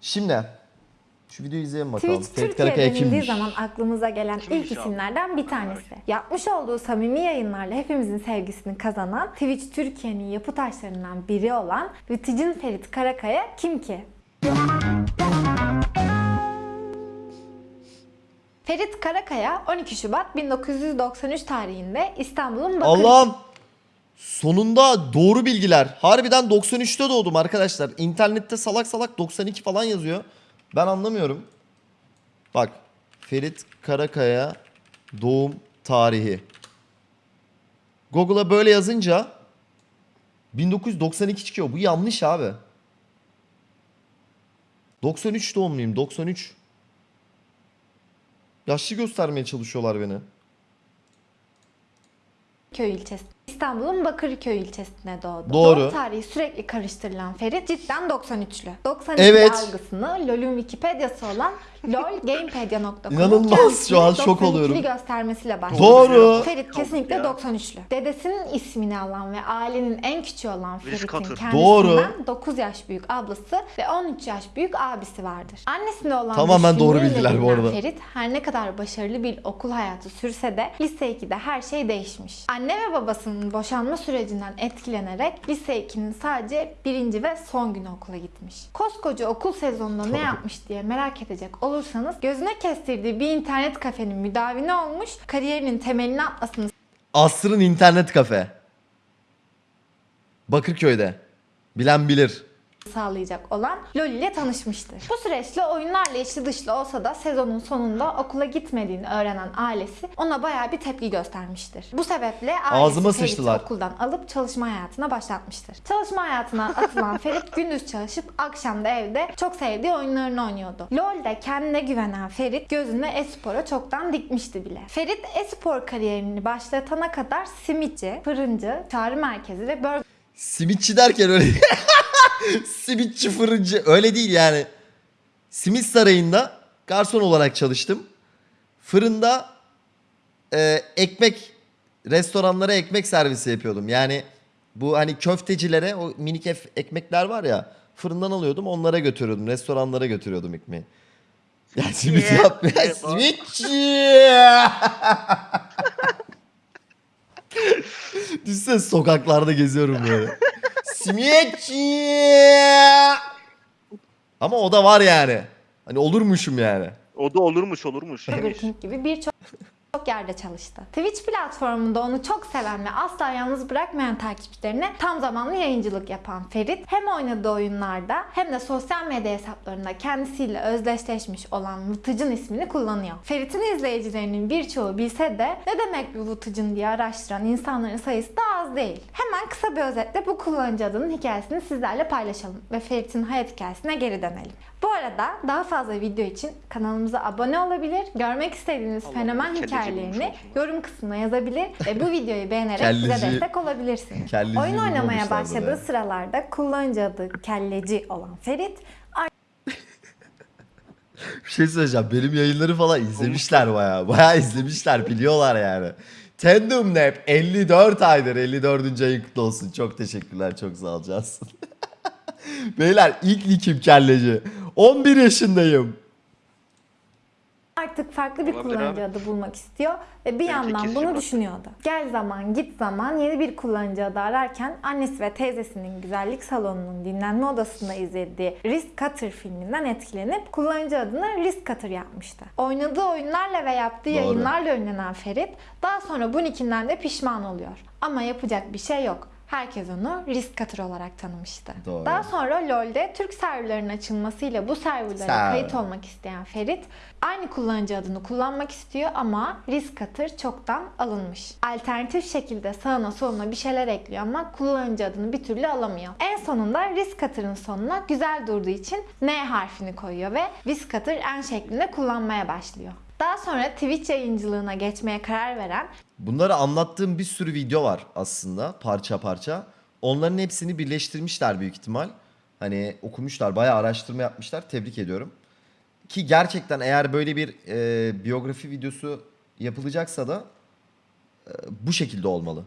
Şimdi şu videoyu izleyelim bakalım. Twitch Ferit Türkiye denildiği kimmiş? zaman aklımıza gelen ilk isimlerden bir tanesi. Yapmış olduğu samimi yayınlarla hepimizin sevgisini kazanan Twitch Türkiye'nin yapı taşlarından biri olan Vıtıcın Ferit Karakaya kim ki? Ferit Karakaya 12 Şubat 1993 tarihinde İstanbul'un Bakır Allah'ım sonunda doğru bilgiler. Harbiden 93'te doğdum arkadaşlar. İnternette salak salak 92 falan yazıyor. Ben anlamıyorum. Bak Ferit Karakaya doğum tarihi. Google'a böyle yazınca 1992 çıkıyor. Bu yanlış abi. 93 doğumluyum 93. Yaşlı göstermeye çalışıyorlar beni. Köy ilçesi. İstanbul'un Bakırköy ilçesine doğdu. Doğru. Doğum tarihi sürekli karıştırılan Ferit cidden 93'lü. 92 Evet. algısını LoL'ün Wikipedia'sı olan lolgamepedia.com'un İnanılmaz, şu an şok 92'li oluyorum. göstermesiyle başladı. Doğru. Ferit kesinlikle ya. 93'lü. Dedesinin ismini alan ve ailenin en küçüğü olan Ferit'in kendisinden Doğru. 9 yaş büyük ablası ve 13 yaş büyük abisi vardır. Annesine olan Tamamen doğru bilgiler bu arada. Ferit her ne kadar başarılı bir okul hayatı sürse de lise 2'de her şey değişmiş. Anne ve babasının boşanma sürecinden etkilenerek lise 2'nin sadece birinci ve son günü okula gitmiş. Koskoca okul sezonunda ne yapmış diye merak edecek olursanız gözüne kestirdiği bir internet kafenin müdavini olmuş, kariyerinin temelini atmasını Asrın internet kafe. Bakırköy'de. Bilen bilir. Sağlayacak olan LoL ile tanışmıştır. Bu süreçte oyunlarla içli dışlı olsa da sezonun sonunda okula gitmediğini öğrenen ailesi ona bayağı bir tepki göstermiştir. Bu sebeple ailesi Ferit'i sıçtılar. okuldan alıp çalışma hayatına başlatmıştır. Çalışma hayatına atılan Ferit gündüz çalışıp akşam da evde çok sevdiği oyunlarını oynuyordu. LoL'de kendine güvenen Ferit gözünü e-spora çoktan dikmişti bile. Ferit e-spor kariyerini başlatana kadar simitçi, fırıncı, çağrı merkezi ve burger Simitçi derken öyle Simitçi fırıncı öyle değil yani. Simit sarayında garson olarak çalıştım. Fırında e, ekmek restoranlara ekmek servisi yapıyordum. Yani bu hani köftecilere o minik ekmekler var ya fırından alıyordum onlara götürüyordum. Restoranlara götürüyordum ekmeği. Ya simit Yeah. yap ya Yeah. simitçi. Düşünsene sokaklarda geziyorum böyle. Simitçi. Ama o da var yani. Hani olurmuşum yani. O da olurmuş olurmuş. Gibi birçok çok yerde çalıştı. Twitch platformunda onu çok seven ve asla yalnız bırakmayan takipçilerine tam zamanlı yayıncılık yapan Ferit hem oynadığı oyunlarda hem de sosyal medya hesaplarında kendisiyle özdeşleşmiş olan Vıtıcın ismini kullanıyor. Ferit'in izleyicilerinin birçoğu bilse de ne demek bu Vıtıcın diye araştıran insanların sayısı da az değil. Hemen kısa bir özetle bu kullanıcı adının hikayesini sizlerle paylaşalım ve Ferit'in hayat hikayesine geri dönelim. Bu arada daha fazla video için kanalımıza abone olabilir, görmek istediğiniz Allah fenomen Allah, olsun. yorum kısmına yazabilir ve bu videoyu beğenerek bize Kelleci- destek olabilirsiniz. kelleci Oyun oynamaya başladığı ya. sıralarda kullanıcı adı kelleci olan Ferit Bir şey söyleyeceğim. Benim yayınları falan izlemişler bayağı. Bayağı izlemişler. Biliyorlar yani. Tandem Nap 54 aydır. 54. ayın kutlu olsun. Çok teşekkürler. Çok sağ. Beyler ilk nikim kelleci. 11 yaşındayım. Artık farklı bir Olabilir kullanıcı abi. adı bulmak istiyor ve bir Belki yandan bunu bak. düşünüyordu. Gel zaman git zaman yeni bir kullanıcı adı ararken annesi ve teyzesinin güzellik salonunun dinlenme odasında izlediği Risk Cutter filminden etkilenip kullanıcı adını Risk Cutter yapmıştı. Oynadığı oyunlarla ve yaptığı Doğru. yayınlarla ünlenen Ferit daha sonra bu nickinden de pişman oluyor. Ama yapacak bir şey yok. Herkes onu Risk Cutter olarak tanımıştı. Doğru. Daha sonra LoL'de Türk serverlarının açılmasıyla bu serverlara Server. kayıt olmak isteyen Ferit aynı kullanıcı adını kullanmak istiyor ama Risk Cutter çoktan alınmış. Alternatif şekilde sağına soluna bir şeyler ekliyor ama kullanıcı adını bir türlü alamıyor. En sonunda Risk Cutter'ın sonuna güzel durduğu için N harfini koyuyor ve Risk Cutter N şeklinde kullanmaya başlıyor. Daha sonra Twitch yayıncılığına geçmeye karar veren Bunları anlattığım bir sürü video var aslında parça parça. Onların hepsini birleştirmişler büyük ihtimal. Hani okumuşlar, bayağı araştırma yapmışlar. Tebrik ediyorum. Ki gerçekten eğer böyle bir e, biyografi videosu yapılacaksa da e, bu şekilde olmalı.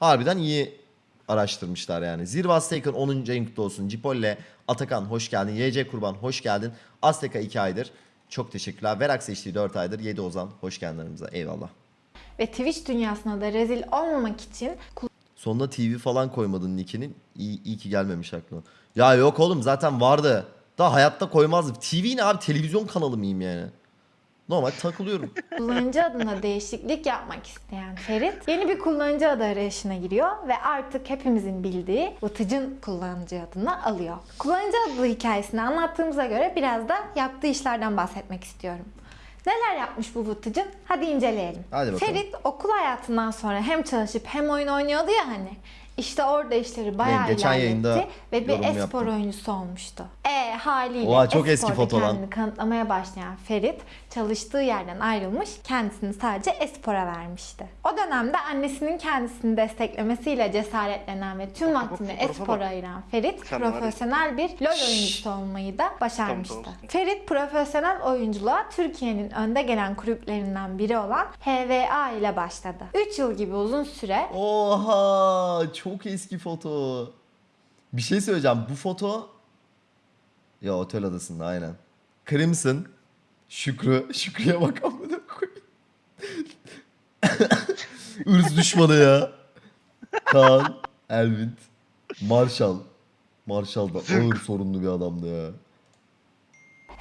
Harbiden iyi araştırmışlar yani. Zirve Aztecan 10. ayın olsun. Cipolle, Atakan hoş geldin. YC Kurban hoş geldin. Azteka 2 aydır. Çok teşekkürler. Verax HD 4 aydır. 7 Ozan hoş geldin aramıza. Eyvallah. Ve Twitch dünyasına da rezil olmamak için Sonuna TV falan koymadın nickinin. İyi, iyi ki gelmemiş aklıma. Ya yok oğlum zaten vardı. Daha hayatta koymazdım. TV ne abi? Televizyon kanalı mıyım yani? Normal takılıyorum. kullanıcı adına değişiklik yapmak isteyen Ferit yeni bir kullanıcı adı arayışına giriyor ve artık hepimizin bildiği Vıtıcın kullanıcı adını alıyor. Kullanıcı adı hikayesini anlattığımıza göre biraz da yaptığı işlerden bahsetmek istiyorum. Neler yapmış bu Vıtıcın? Hadi inceleyelim. Hadi bakalım. Ferit okul hayatından sonra hem çalışıp hem oyun oynuyordu ya hani. İşte orada işleri bayağı geçen ilerletti yayında ve bir e-spor yaptım. oyuncusu olmuştu. E haliyle Oha, çok eski e-sporda foto lan. kendini kanıtlamaya başlayan Ferit çalıştığı yerden ayrılmış kendisini sadece espora vermişti. O dönemde annesinin kendisini desteklemesiyle cesaretlenen ve tüm vaktini espora ayıran Ferit Sen profesyonel bir LoL oyuncusu olmayı da başarmıştı. Tamam, tamam. Ferit profesyonel oyunculuğa Türkiye'nin önde gelen kulüplerinden biri olan HVA ile başladı. 3 yıl gibi uzun süre Oha çok eski foto. Bir şey söyleyeceğim. Bu foto ya otel adasında aynen. Crimson, Şükrü, Şükrü'ye bak amına koyayım. Irz düşmanı ya. Kaan, Elvin, Marshall. Marshall da ağır sorunlu bir adamdı ya.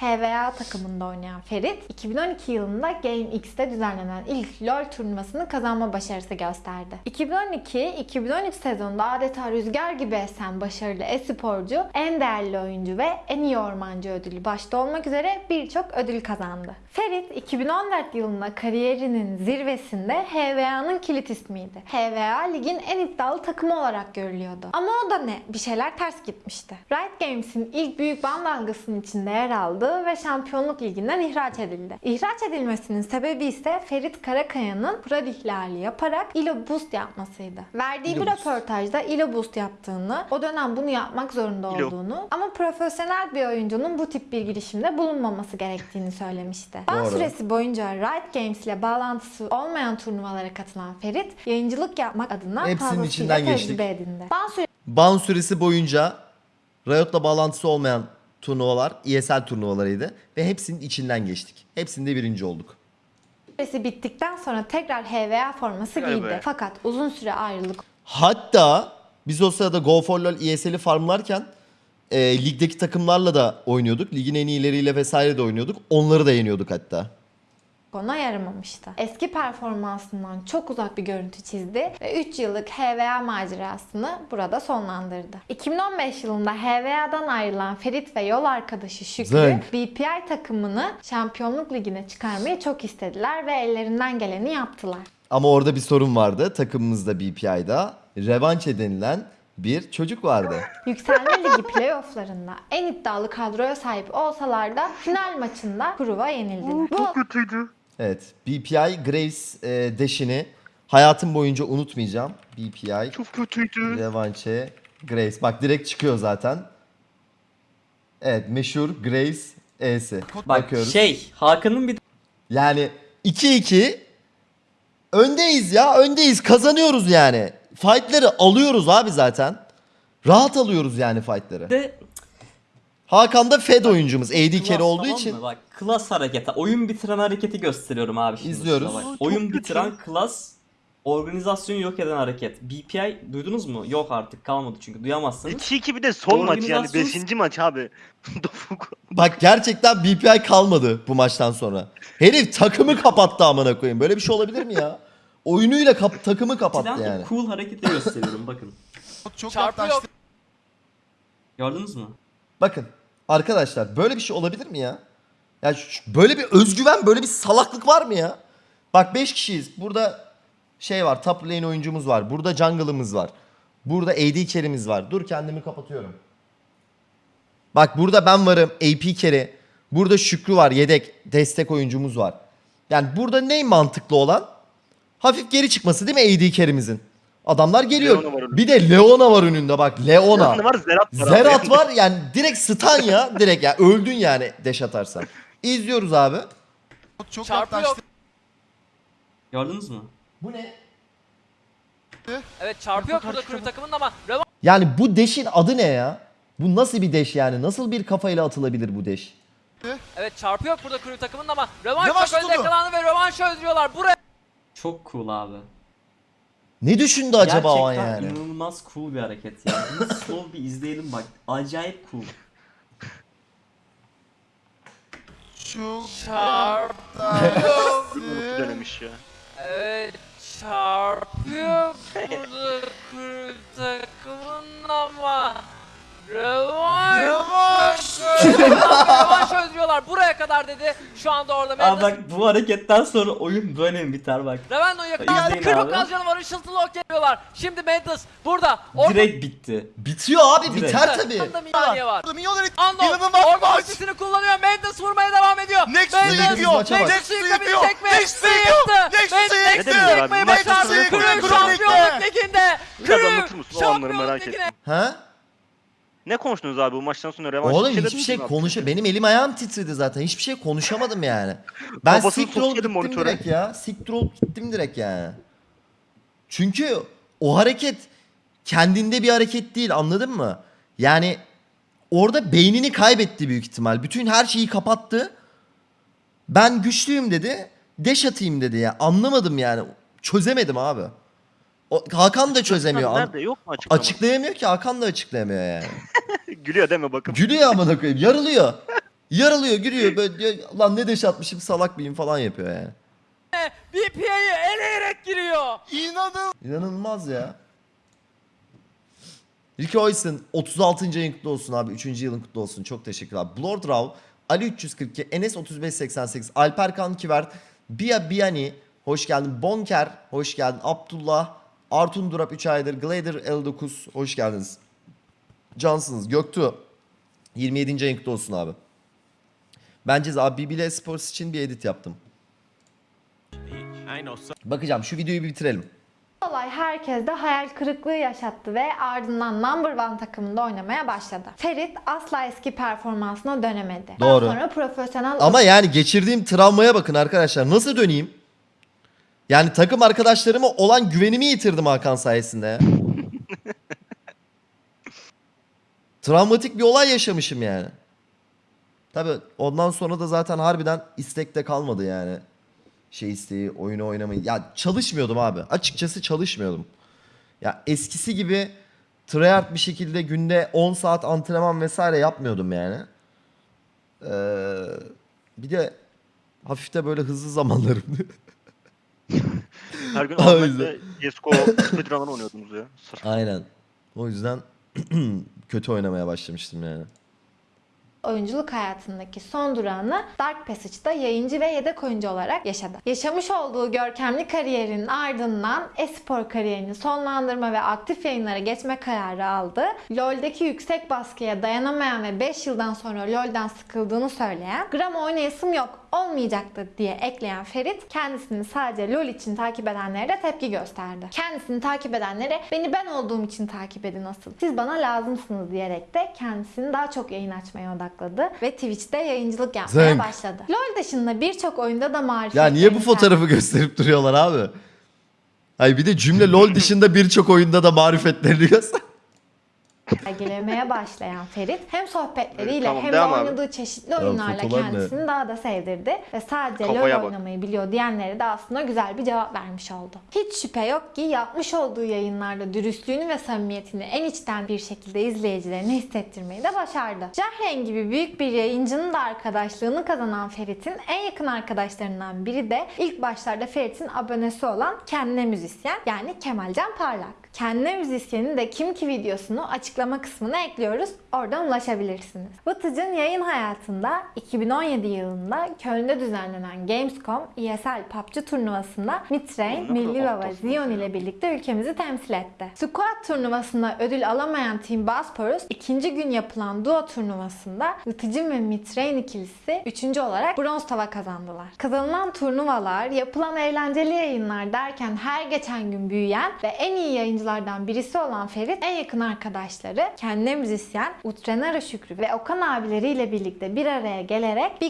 HVA takımında oynayan Ferit, 2012 yılında GameX'te düzenlenen ilk LoL turnuvasını kazanma başarısı gösterdi. 2012-2013 sezonunda adeta rüzgar gibi esen başarılı e-sporcu, en değerli oyuncu ve en iyi ormancı ödülü başta olmak üzere birçok ödül kazandı. Ferit, 2014 yılında kariyerinin zirvesinde HVA'nın kilit ismiydi. HVA ligin en iddialı takımı olarak görülüyordu. Ama o da ne? Bir şeyler ters gitmişti. Riot Games'in ilk büyük ban dalgasının içinde yer aldığı ve Şampiyonluk Ligi'nden ihraç edildi. İhraç edilmesinin sebebi ise Ferit Karakaya'nın kural ihlali yaparak Elo Boost yapmasıydı. Verdiği bir röportajda Elo Boost yaptığını, o dönem bunu yapmak zorunda Elo. olduğunu ama profesyonel bir oyuncunun bu tip bir girişimde bulunmaması gerektiğini söylemişti. Ban süresi boyunca Riot Games ile bağlantısı olmayan turnuvalara katılan Ferit, yayıncılık yapmak adına Hepsinin içinden geçtik. Ban Ban süresi boyunca Riot'la bağlantısı olmayan turnuvalar ESL turnuvalarıydı ve hepsinin içinden geçtik. Hepsinde birinci olduk. süresi bittikten sonra tekrar HVA forması Vay giydi. be. Fakat uzun süre ayrılık Hatta biz o sırada Go for LoL ESL'i farmlarken e, ligdeki takımlarla da oynuyorduk. Ligin en iyileriyle vesaire de oynuyorduk. Onları da yeniyorduk hatta. Ona yaramamıştı. Eski performansından çok uzak bir görüntü çizdi ve 3 yıllık HVA macerasını burada sonlandırdı. 2015 yılında HVA'dan ayrılan Ferit ve yol arkadaşı Şükrü, Zınk. BPI takımını Şampiyonluk Ligi'ne çıkarmayı çok istediler ve ellerinden geleni yaptılar. Ama orada bir sorun vardı. Takımımızda BPI'da Revanche denilen bir çocuk vardı. Yükselme Ligi playofflarında en iddialı kadroya sahip olsalar da final maçında Kuruva yenildiler. Bu Çok kötüydü. Evet. BPI Graves e, deşini hayatım boyunca unutmayacağım. BPI Çok kötüydü. Revanche Graves. Bak direkt çıkıyor zaten. Evet meşhur Graves E'si. Bak Bakıyoruz. şey Hakan'ın bir Yani 2-2 öndeyiz ya öndeyiz kazanıyoruz yani. Fight'ları alıyoruz abi zaten. Rahat alıyoruz yani fight'ları. de Hakan da Fed oyuncumuz. AD carry olduğu tamam için. mı? Bak klas hareketi. Oyun bitiren hareketi gösteriyorum abi şimdi. İzliyoruz. Bak. Oyun kötü. bitiren klas organizasyonu yok eden hareket. BPI duydunuz mu? Yok artık kalmadı çünkü duyamazsınız. 2-2 bir de son maç yani Organizasyon- 5. maç abi. Bak gerçekten BPI kalmadı bu maçtan sonra. Herif takımı kapattı amına koyayım. Böyle bir şey olabilir mi ya? Oyunuyla kap- takımı kapattı Eskiden yani. cool hareketi gösteriyorum bakın. Çok Çarpı yaklaştı. Gördünüz mü? Bakın arkadaşlar böyle bir şey olabilir mi ya? Ya böyle bir özgüven, böyle bir salaklık var mı ya? Bak 5 kişiyiz. Burada şey var, top lane oyuncumuz var. Burada jungle'ımız var. Burada AD carry'miz var. Dur kendimi kapatıyorum. Bak burada ben varım, AP carry. Burada Şükrü var, yedek destek oyuncumuz var. Yani burada ne mantıklı olan? Hafif geri çıkması değil mi AD carry'mizin? Adamlar geliyor. Leona var önünde. Bir de Leona var önünde bak. Leona. Ne var Zerat var abi. Zerat var yani direkt stun ya. Direkt ya öldün yani deş atarsan. İzliyoruz abi. Çok Çarpı yaklaştı. Gördünüz mü? Bu ne? Evet çarpıyor burada kulüp takımının ama rövanş Yani bu deşin adı ne ya? Bu nasıl bir deş yani? Nasıl bir kafayla atılabilir bu deş? evet çarpıyor burada kulüp takımının ama rövanş Rövanş çok önde tutuldu. yakalandı ve rövanş öldürüyorlar. Buraya Çok cool abi. Ne düşündü acaba o an Gerçekten yani? inanılmaz cool bir hareket ya. Bunu slow bir izleyelim bak. Acayip cool. Şu denemiş ya. Evet çarpıyor burada takımının ama rövanş Rövanş. rövanş öldürüyorlar. Buraya kadar dedi. Şu anda orada Abi Mendes bak bu hareketten sonra oyun böyle mi biter bak. Revendo'yu yakaladı. İzleyin Çok abi. az canı var. Işıltılı ok geliyorlar. Şimdi Mendes burada. Orada Direkt bitti. Bitiyor abi Direkt. biter tabii. Yanında Minyoniye var. Milyonları Ando inanılmaz orada maç. ultisini kullanıyor. Mendes vurmaya devam ediyor. Next Mendes yıkıyor, Nexus'u maça bak. yıkabilecek mi? Nexus'u yıkıyor, Yıktı. Nexus'u Mendes yıktı. Nexus'u yıkmayı Nexus'u başardı. yıktı. Crew Nexus'u şampiyonluk yıktı. liginde. Biraz anlatır Crew mısın? O anları şampiyonluk merak ettim. ligine. Ha? Ne konuştunuz abi bu maçtan sonra revanş? Oğlum şeyler hiçbir şey konuşa benim elim ayağım titredi zaten. Hiçbir şey konuşamadım yani. Ben siktir olup gittim monitöre. direkt ya. Siktir olup gittim direkt yani. Çünkü o hareket kendinde bir hareket değil anladın mı? Yani orada beynini kaybetti büyük ihtimal. Bütün her şeyi kapattı. Ben güçlüyüm dedi. Deş atayım dedi ya. Anlamadım yani. Çözemedim abi. O, Hakan da çözemiyor. Nerede yok mu açıklama? açıklayamıyor ki Hakan da açıklayamıyor yani. Gülüyor deme bakın. Gülüyor amına koyayım. Yarılıyor. Yarılıyor, gülüyor. Böyle diyor, lan ne deş atmışım salak mıyım falan yapıyor yani. BPA'yı eleyerek giriyor. İnanılmaz. İnanılmaz ya. Ricky Oysen 36. yayın kutlu olsun abi. 3. yılın kutlu olsun. Çok teşekkürler. Blord Rav, Ali 342, Enes 3588, Alper Kan Kivert, Bia Biani, hoş geldin. Bonker, hoş geldin. Abdullah, Artun Durap 3 aydır, Glader 59, hoş geldiniz. Cansınız. Göktuğ, 27. yayın kutlu olsun abi. Bence abi BBL Sports için bir edit yaptım. Bakacağım şu videoyu bir bitirelim. olay herkeste hayal kırıklığı yaşattı ve ardından number one takımında oynamaya başladı. Ferit asla eski performansına dönemedi. Doğru. Daha sonra profesyonel Ama yani geçirdiğim travmaya bakın arkadaşlar. Nasıl döneyim? Yani takım arkadaşlarıma olan güvenimi yitirdim Hakan sayesinde ya. Travmatik bir olay yaşamışım yani. Tabi ondan sonra da zaten harbiden istekte kalmadı yani. Şey isteği, oyunu oynamayı. Ya çalışmıyordum abi. Açıkçası çalışmıyordum. Ya eskisi gibi tryhard bir şekilde günde 10 saat antrenman vesaire yapmıyordum yani. Ee, bir de hafif de böyle hızlı zamanlarımdı. Her gün O Ahmet'le CSGO speedrun'dan oynuyordunuz ya. Sırf. Aynen. O yüzden kötü oynamaya başlamıştım yani. oyunculuk hayatındaki son durağını Dark Passage'da yayıncı ve yedek oyuncu olarak yaşadı. Yaşamış olduğu görkemli kariyerinin ardından espor kariyerini sonlandırma ve aktif yayınlara geçme kararı aldı. LoL'deki yüksek baskıya dayanamayan ve 5 yıldan sonra LoL'den sıkıldığını söyleyen, gram oynayasım yok, olmayacaktı diye ekleyen Ferit kendisini sadece LoL için takip edenlere de tepki gösterdi. Kendisini takip edenlere beni ben olduğum için takip edin asıl. Siz bana lazımsınız diyerek de kendisini daha çok yayın açmaya odakladı ve Twitch'te yayıncılık yapmaya Zınk. başladı. LoL dışında birçok oyunda da marifet Ya niye bu fotoğrafı gösterip duruyorlar abi? Hayır bir de cümle LoL dışında birçok oyunda da marifetlerini göster. Sergilemeye başlayan Ferit hem sohbetleriyle Tamam, hem de devam abi. oynadığı çeşitli oyunlarla fotolar ne? kendisini daha da sevdirdi ve sadece Kafaya LoL bak. oynamayı biliyor diyenlere de aslında güzel bir cevap vermiş oldu. Hiç şüphe yok ki yapmış olduğu yayınlarda dürüstlüğünü ve samimiyetini en içten bir şekilde izleyicilerine hissettirmeyi de başardı. Jahren gibi büyük bir yayıncının da arkadaşlığını kazanan Ferit'in en yakın arkadaşlarından biri de ilk başlarda Ferit'in abonesi olan Kendine Müzisyen yani Kemalcan Parlak. Kendine Müzisyen'in de kim ki videosunu açıklama kısmına ekliyoruz. Oradan ulaşabilirsiniz. Vıtıcın yayın hayatında 2017 yılında Köln'de düzenlenen Gamescom ESL PUBG turnuvasında Mitrain, Milli Baba, Zion ile birlikte ülkemizi temsil etti. Squad turnuvasında ödül alamayan Team Bosporus ikinci gün yapılan Duo turnuvasında Vıtıcın ve Mitrain ikilisi üçüncü olarak bronz tava kazandılar. Kazanılan turnuvalar, yapılan eğlenceli yayınlar derken her geçen gün büyüyen ve en iyi yayıncılardan birisi olan Ferit en yakın arkadaşları kendine müzisyen Utrenara Şükrü ve Okan abileriyle birlikte bir araya gelerek Big